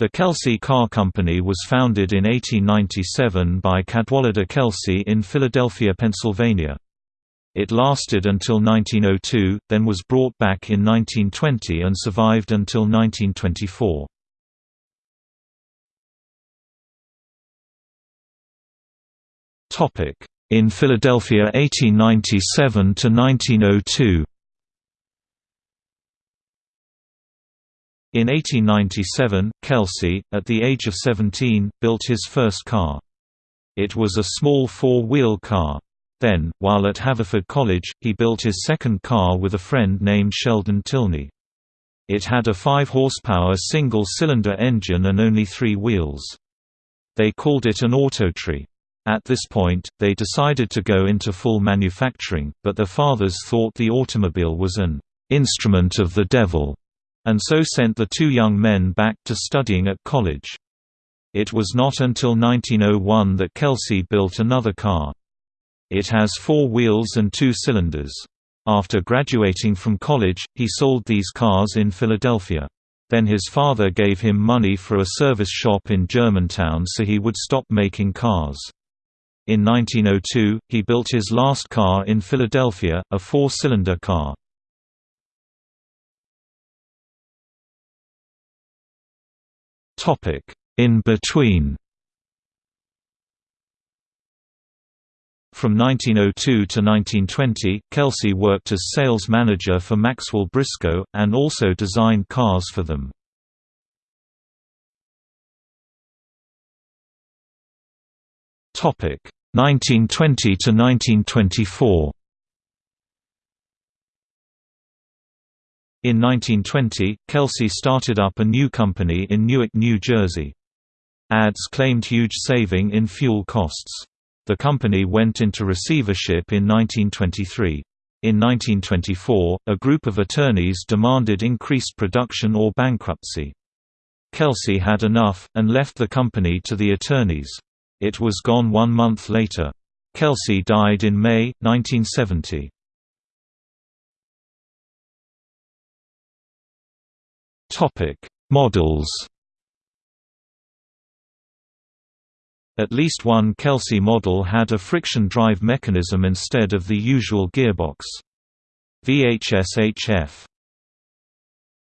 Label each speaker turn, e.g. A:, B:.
A: The Kelsey Car Company was founded in 1897 by Cadwallader Kelsey in Philadelphia, Pennsylvania. It lasted until 1902, then was brought back in 1920 and survived until 1924. In Philadelphia 1897 to 1902 In 1897, Kelsey, at the age of 17, built his first car. It was a small four-wheel car. Then, while at Haverford College, he built his second car with a friend named Sheldon Tilney. It had a 5-horsepower single-cylinder engine and only three wheels. They called it an Autotri. At this point, they decided to go into full manufacturing, but their fathers thought the automobile was an instrument of the devil and so sent the two young men back to studying at college. It was not until 1901 that Kelsey built another car. It has four wheels and two cylinders. After graduating from college, he sold these cars in Philadelphia. Then his father gave him money for a service shop in Germantown so he would stop making cars. In 1902, he built his last car in Philadelphia, a four-cylinder car. In between From 1902 to 1920, Kelsey worked as sales manager for Maxwell Briscoe, and also designed cars for them. Topic 1920 to 1924. In 1920, Kelsey started up a new company in Newark, New Jersey. Ads claimed huge saving in fuel costs. The company went into receivership in 1923. In 1924, a group of attorneys demanded increased production or bankruptcy. Kelsey had enough, and left the company to the attorneys. It was gone one month later. Kelsey died in May, 1970. Models. At least one Kelsey model had a friction drive mechanism instead of the usual gearbox. VHS HF